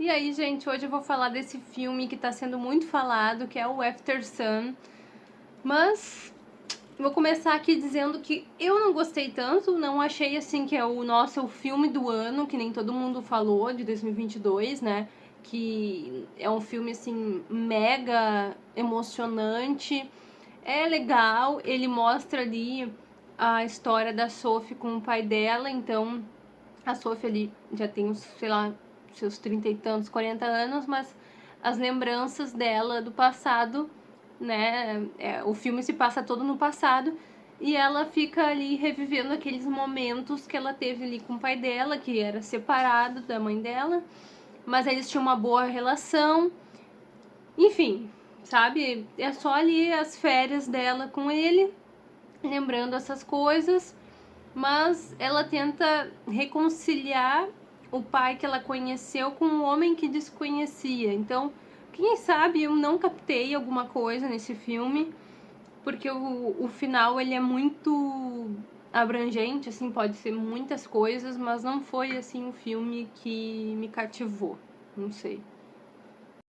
E aí, gente, hoje eu vou falar desse filme que tá sendo muito falado, que é o After Sun. Mas vou começar aqui dizendo que eu não gostei tanto, não achei assim que é o nosso o filme do ano, que nem todo mundo falou, de 2022, né? Que é um filme assim mega emocionante. É legal, ele mostra ali a história da Sophie com o pai dela, então a Sophie ali já tem, sei lá, seus trinta e tantos, 40 anos, mas as lembranças dela do passado, né? É, o filme se passa todo no passado e ela fica ali revivendo aqueles momentos que ela teve ali com o pai dela, que era separado da mãe dela, mas eles tinham uma boa relação. Enfim, sabe? É só ali as férias dela com ele, lembrando essas coisas, mas ela tenta reconciliar o pai que ela conheceu com um homem que desconhecia. Então, quem sabe eu não captei alguma coisa nesse filme, porque o, o final ele é muito abrangente, assim, pode ser muitas coisas, mas não foi assim um filme que me cativou. Não sei.